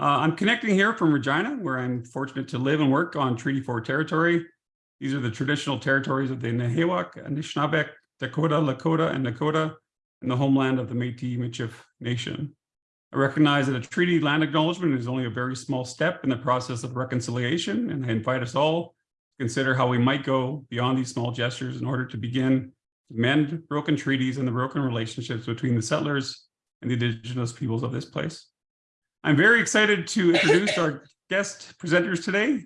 Uh, I'm connecting here from Regina, where I'm fortunate to live and work on Treaty 4 territory. These are the traditional territories of the Nehiyawak, Anishinaabeg, Dakota, Lakota, and Nakota, and the homeland of the Métis Michif Nation. I recognize that a treaty land acknowledgement is only a very small step in the process of reconciliation, and I invite us all to consider how we might go beyond these small gestures in order to begin to mend broken treaties and the broken relationships between the settlers and the indigenous peoples of this place. I'm very excited to introduce our guest presenters today.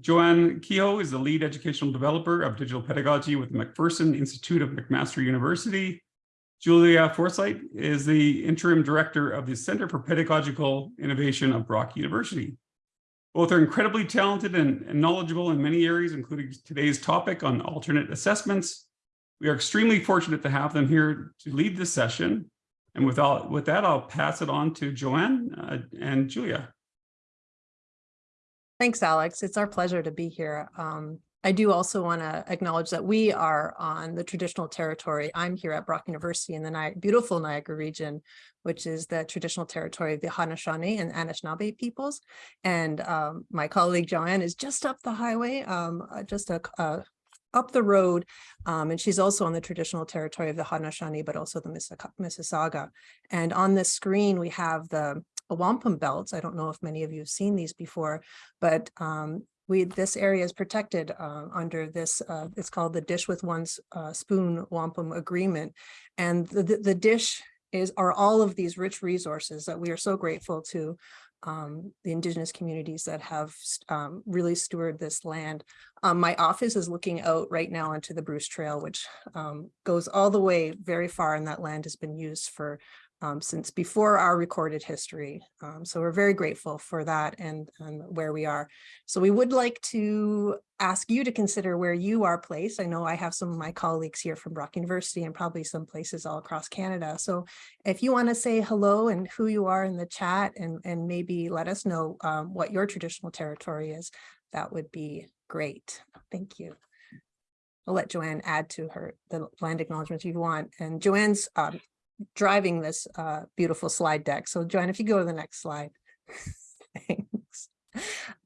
Joanne Kehoe is the lead educational developer of digital pedagogy with the MacPherson Institute of McMaster University. Julia Forsyth is the interim director of the Center for Pedagogical Innovation of Brock University. Both are incredibly talented and, and knowledgeable in many areas, including today's topic on alternate assessments. We are extremely fortunate to have them here to lead this session. And with, all, with that, I'll pass it on to Joanne uh, and Julia. Thanks, Alex. It's our pleasure to be here. Um, I do also want to acknowledge that we are on the traditional territory. I'm here at Brock University in the Ni beautiful Niagara region, which is the traditional territory of the Haudenosaunee and Anishinaabe peoples. And um, my colleague Joanne is just up the highway, um, uh, just a, a up the road, um, and she's also on the traditional territory of the Haudenosaunee, but also the Mississauga. And on this screen, we have the wampum belts. I don't know if many of you have seen these before, but um, we this area is protected uh, under this, uh, it's called the Dish with One uh, Spoon Wampum Agreement. And the, the, the dish is are all of these rich resources that we are so grateful to um, the indigenous communities that have um, really steward this land. Um, my office is looking out right now onto the Bruce Trail, which um, goes all the way very far and that land has been used for um, since before our recorded history. Um, so we're very grateful for that and, and where we are. So we would like to ask you to consider where you are placed. I know I have some of my colleagues here from Brock University and probably some places all across Canada. So if you want to say hello and who you are in the chat and, and maybe let us know um, what your traditional territory is, that would be great. Thank you. I'll let Joanne add to her the land acknowledgements you want. And Joanne's um, driving this uh, beautiful slide deck. So Joanne, if you go to the next slide. Thanks.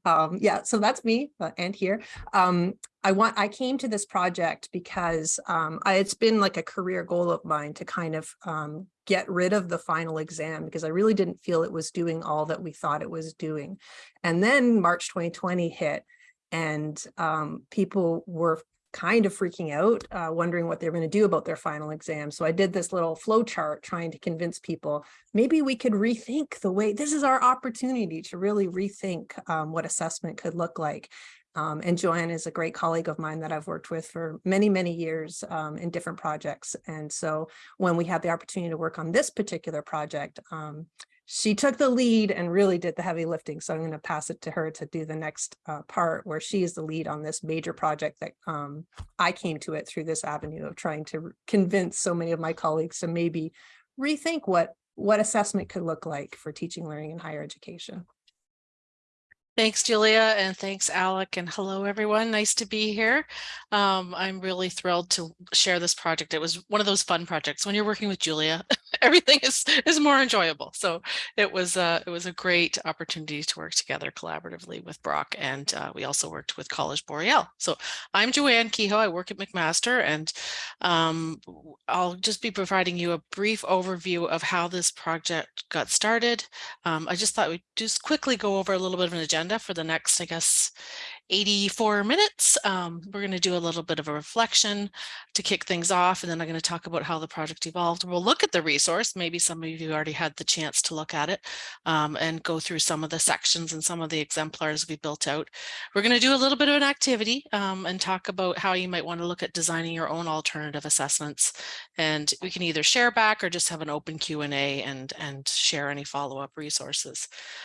Um, yeah, so that's me uh, and here. Um, I want I came to this project because um, I, it's been like a career goal of mine to kind of um, get rid of the final exam because I really didn't feel it was doing all that we thought it was doing. And then March 2020 hit and um, people were kind of freaking out, uh, wondering what they're going to do about their final exam. So I did this little flow chart trying to convince people, maybe we could rethink the way, this is our opportunity to really rethink um, what assessment could look like. Um, and Joanne is a great colleague of mine that I've worked with for many, many years um, in different projects. And so when we had the opportunity to work on this particular project, um, she took the lead and really did the heavy lifting. So I'm going to pass it to her to do the next uh, part where she is the lead on this major project that um, I came to it through this avenue of trying to convince so many of my colleagues to maybe rethink what what assessment could look like for teaching, learning, and higher education. Thanks, Julia, and thanks, Alec, and hello, everyone. Nice to be here. Um, I'm really thrilled to share this project. It was one of those fun projects. When you're working with Julia, everything is is more enjoyable. So it was uh, it was a great opportunity to work together collaboratively with Brock, and uh, we also worked with College Boreal. So I'm Joanne Kehoe. I work at McMaster, and um, I'll just be providing you a brief overview of how this project got started. Um, I just thought we'd just quickly go over a little bit of an agenda agenda for the next, I guess, 84 minutes. Um, we're going to do a little bit of a reflection to kick things off, and then I'm going to talk about how the project evolved. We'll look at the resource. Maybe some of you already had the chance to look at it um, and go through some of the sections and some of the exemplars we built out. We're going to do a little bit of an activity um, and talk about how you might want to look at designing your own alternative assessments. And we can either share back or just have an open Q&A and, and share any follow-up resources.